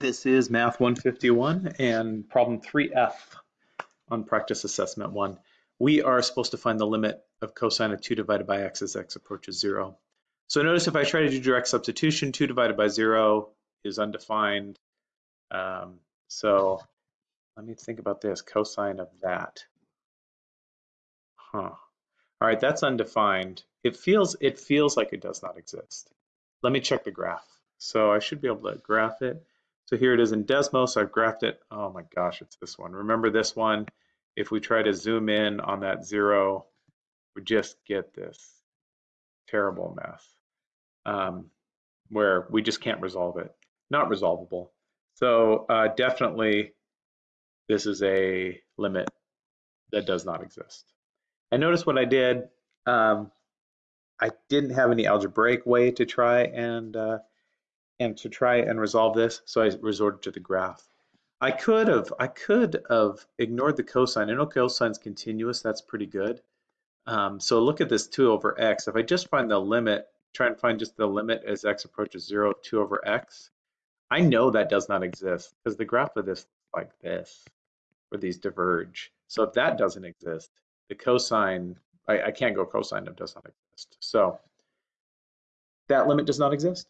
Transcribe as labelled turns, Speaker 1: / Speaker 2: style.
Speaker 1: This is Math 151 and problem 3F on practice assessment 1. We are supposed to find the limit of cosine of 2 divided by x as x approaches 0. So notice if I try to do direct substitution, 2 divided by 0 is undefined. Um, so let me think about this, cosine of that. Huh. All right, that's undefined. It feels, it feels like it does not exist. Let me check the graph. So I should be able to graph it. So here it is in Desmos. I've graphed it. Oh my gosh, it's this one. Remember this one? If we try to zoom in on that zero, we just get this terrible mess um, where we just can't resolve it. Not resolvable. So uh, definitely this is a limit that does not exist. And notice what I did. Um, I didn't have any algebraic way to try and uh, and to try and resolve this, so I resorted to the graph. I could have, I could have ignored the cosine. I know cosine's continuous, that's pretty good. Um, so look at this 2 over x. If I just find the limit, try and find just the limit as x approaches 0, of 2 over x, I know that does not exist because the graph of this like this, where these diverge. So if that doesn't exist, the cosine, I, I can't go cosine of does not exist. So that limit does not exist.